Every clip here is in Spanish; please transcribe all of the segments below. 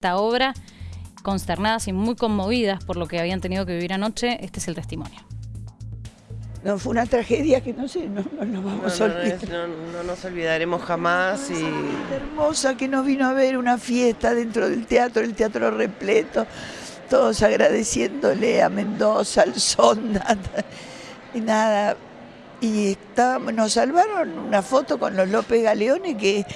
esta obra, consternadas y muy conmovidas por lo que habían tenido que vivir anoche. Este es el testimonio. No, fue una tragedia que no sé, no, no nos vamos a No, olvidar. es- no- no nos olvidaremos jamás y hermosa que nos vino a ver una fiesta dentro del teatro, el teatro repleto, todos agradeciéndole a Mendoza, al Sonda, y nada. Y estábamos, nos salvaron una foto con los López Galeones que,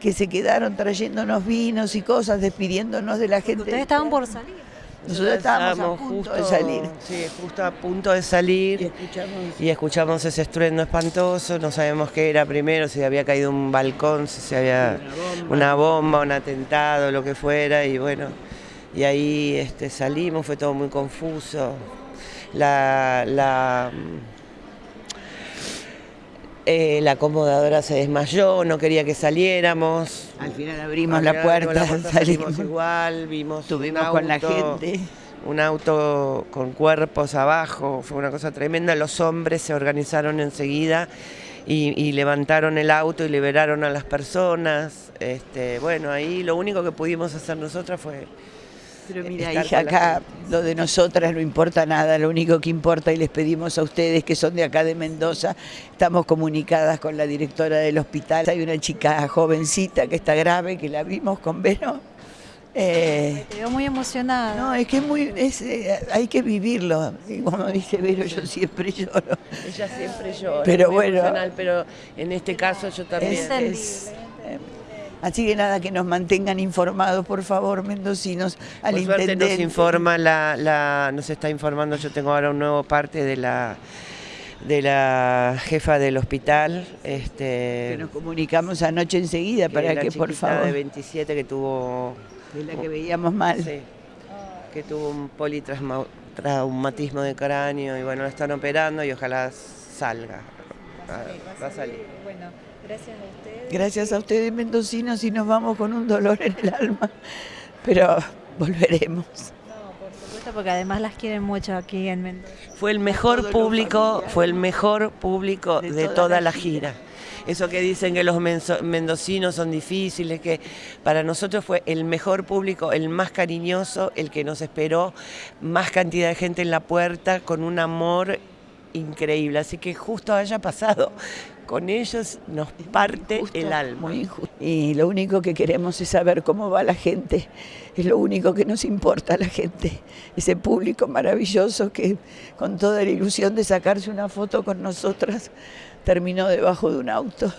que se quedaron trayéndonos vinos y cosas, despidiéndonos de la gente. Ustedes estaban por salir. Nosotros estábamos a punto de salir. Sí, justo a punto de Y salir escuchamos y escuchamos ese estruendo espantoso, no sabemos qué era primero, si había caído un balcón, si se había una bomba, un atentado, lo que fuera, y bueno, y ahí este, salimos, fue todo muy confuso. La, la, eh, la acomodadora se desmayó, no quería que saliéramos. Al final abrimos la puerta, salimos salimos. igual, vimos Estuvimos con la gente. Un auto con cuerpos abajo, fue una cosa tremenda. Los hombres se organizaron enseguida y, y levantaron el auto y liberaron a las personas. Este, bueno, ahí lo único que pudimos hacer nosotras fue Pero mira, estar hija, acá lo de nosotras no importa nada, lo único que importa y les pedimos a ustedes que son de acá de Mendoza, estamos comunicadas con la directora del hospital. Hay una chica jovencita que está grave, que la vimos con Vero. Eh, veo muy emocionada. no, es que es muy, es, eh, hay que vivirlo. Y como dice Vero, yo siempre lloro. Ella siempre llora, Pero bueno. pero en este caso yo también. Es- es, así que nada, que nos mantengan informados, por favor, mendocinos, al Por suerte intendente. nos informa la, la- nos está informando, yo tengo ahora un nuevo parte de la de la jefa del hospital, este que nos comunicamos anoche enseguida que para la que, por favor, de 27 que tuvo de la que veíamos mal. sí, que tuvo un politraumatismo de cráneo y bueno, la están operando y ojalá salga. Ah, Va a salir. Bueno, gracias a ustedes. Gracias a ustedes, mendocinos, y nos vamos con un dolor en el alma, pero volveremos. No, por supuesto, porque además las quieren mucho aquí en Mendoza. Fue el mejor público, fue el mejor público De de, toda toda, la la gira. gira. Eso que dicen que los mendocinos son difíciles, que para nosotros fue el mejor público, el más cariñoso, el que nos esperó, más cantidad de gente en la puerta, con un amor increíble. Así que justo haya pasado, con ellos nos parte Injusto, el alma. Muy injusto. Y lo único que queremos es saber cómo va la gente. Es lo único que nos importa a la gente. Ese público maravilloso que con toda la ilusión de sacarse una foto con nosotras terminó debajo de un auto.